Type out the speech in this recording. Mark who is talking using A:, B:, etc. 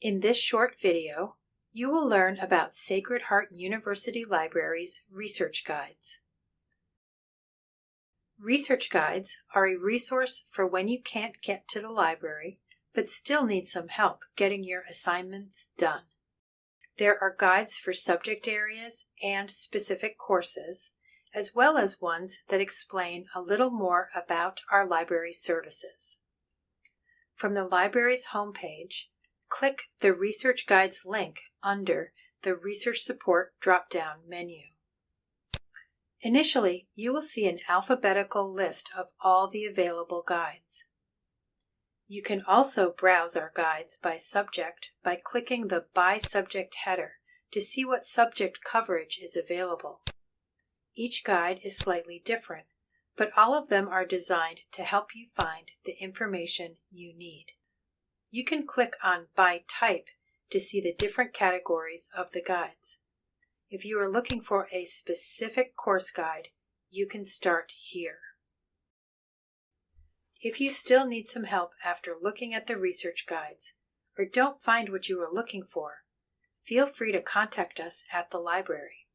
A: In this short video, you will learn about Sacred Heart University Library's research guides. Research guides are a resource for when you can't get to the library but still need some help getting your assignments done. There are guides for subject areas and specific courses, as well as ones that explain a little more about our library services. From the library's homepage, click the Research Guides link under the Research Support drop-down menu. Initially, you will see an alphabetical list of all the available guides. You can also browse our guides by subject by clicking the By Subject header to see what subject coverage is available. Each guide is slightly different, but all of them are designed to help you find the information you need. You can click on By Type to see the different categories of the guides. If you are looking for a specific course guide, you can start here. If you still need some help after looking at the research guides, or don't find what you are looking for, feel free to contact us at the library.